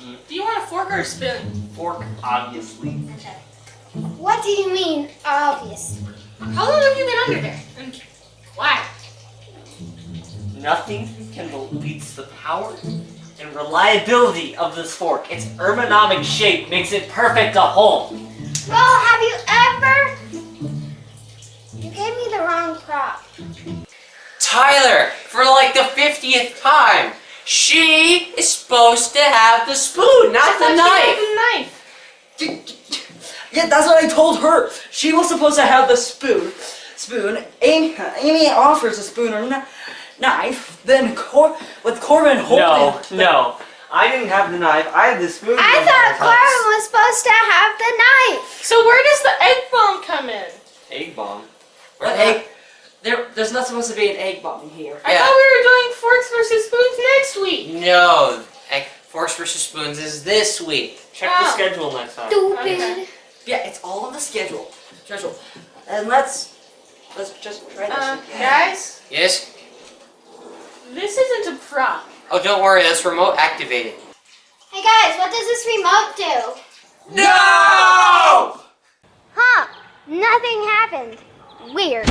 Do you want a fork or a spoon? Fork, obviously. Okay. What do you mean, obvious? How long have you been under there? And why? Nothing can beats the power and reliability of this fork. Its ergonomic shape makes it perfect to hold. Well, have you ever... You gave me the wrong prop. Tyler, for like the 50th time! She is supposed to have the spoon, not the knife. The knife. Yeah, that's what I told her. She was supposed to have the spoon. Spoon. Amy, Amy offers a spoon or knife. Then Cor- with Corbin holding. No, no. I didn't have the knife. I had the spoon. I thought. Corbin was supposed to have the knife. So where does the egg bomb come in? Egg bomb. What egg? There, there's not supposed to be an egg bomb here. I Yeah. thought we were doing forks versus spoons next week. No, egg, forks versus spoons is this week. Check Oh. the schedule next time. Stupid. Okay. Yeah, it's all on the schedule. Schedule. And let's let's just try this. Uh, guys, Yes? this isn't a prop. Oh, don't worry, that's remote activated. Hey guys, what does this remote do? No! Huh, nothing happened. Weird.